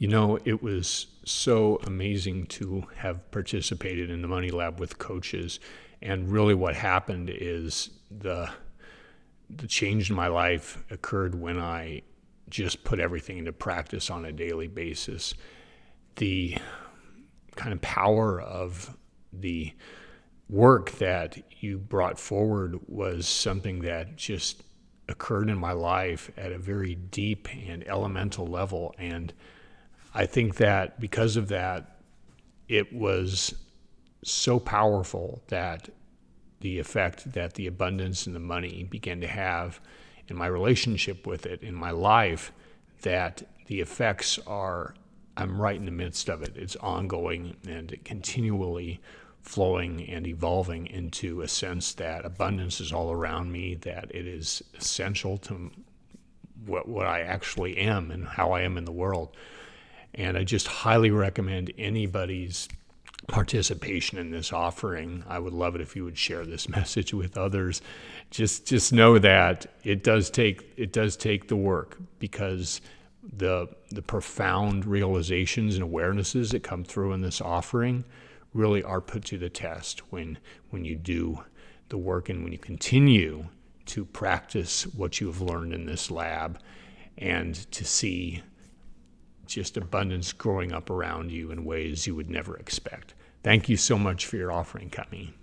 You know, it was so amazing to have participated in the Money Lab with coaches. And really, what happened is the the change in my life occurred when I just put everything into practice on a daily basis. The kind of power of the work that you brought forward was something that just occurred in my life at a very deep and elemental level. And I think that because of that, it was so powerful that the effect that the abundance and the money began to have in my relationship with it, in my life, that the effects are, I'm right in the midst of it. It's ongoing and continually flowing and evolving into a sense that abundance is all around me, that it is essential to what, what I actually am and how I am in the world. And I just highly recommend anybody's participation in this offering. I would love it if you would share this message with others. Just just know that it does take it does take the work because the the profound realizations and awarenesses that come through in this offering really are put to the test when when you do the work and when you continue to practice what you have learned in this lab and to see just abundance growing up around you in ways you would never expect. Thank you so much for your offering, coming.